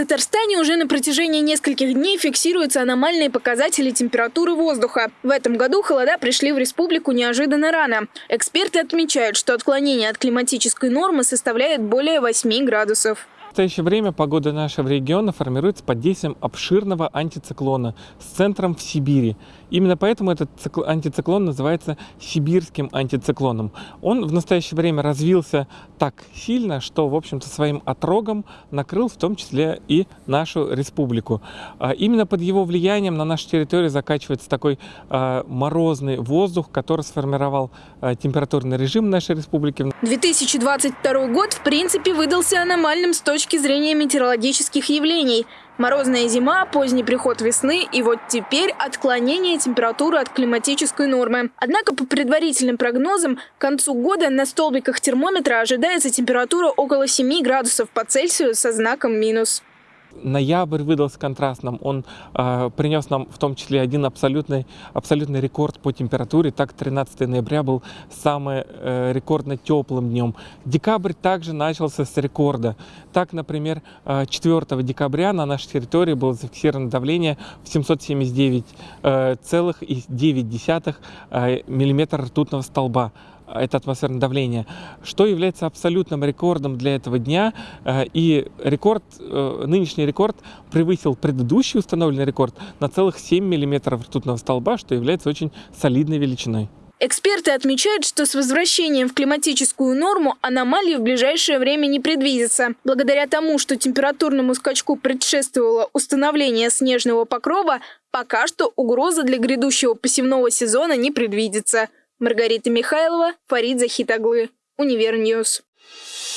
Татарстане уже на протяжении нескольких дней фиксируются аномальные показатели температуры воздуха. В этом году холода пришли в республику неожиданно рано. Эксперты отмечают, что отклонение от климатической нормы составляет более 8 градусов. В настоящее время погода нашего региона формируется под действием обширного антициклона с центром в Сибири. Именно поэтому этот антициклон называется сибирским антициклоном. Он в настоящее время развился так сильно, что, в общем-то, своим отрогом накрыл в том числе и нашу республику. А именно под его влиянием на нашей территории закачивается такой а, морозный воздух, который сформировал а, температурный режим нашей республики. 2022 год, в принципе, выдался аномальным с точки точки зрения метеорологических явлений. Морозная зима, поздний приход весны и вот теперь отклонение температуры от климатической нормы. Однако по предварительным прогнозам к концу года на столбиках термометра ожидается температура около 7 градусов по Цельсию со знаком минус. Ноябрь выдался контрастным. Он э, принес нам в том числе один абсолютный, абсолютный рекорд по температуре. Так, 13 ноября был самым э, рекордно теплым днем. Декабрь также начался с рекорда. Так, например, 4 э, декабря на нашей территории было зафиксировано давление в 779,9 э, э, миллиметра ртутного столба это атмосферное давление, что является абсолютным рекордом для этого дня. Э, и рекорд, э, нынешний рекорд превысил предыдущий установленный рекорд на целых 7 миллиметров ртутного столба, что является очень солидной величиной. Эксперты отмечают, что с возвращением в климатическую норму аномалии в ближайшее время не предвидится. Благодаря тому, что температурному скачку предшествовало установление снежного покрова, пока что угроза для грядущего посевного сезона не предвидится. Маргарита Михайлова, Фарид Захитаглы, Универньюз. Thank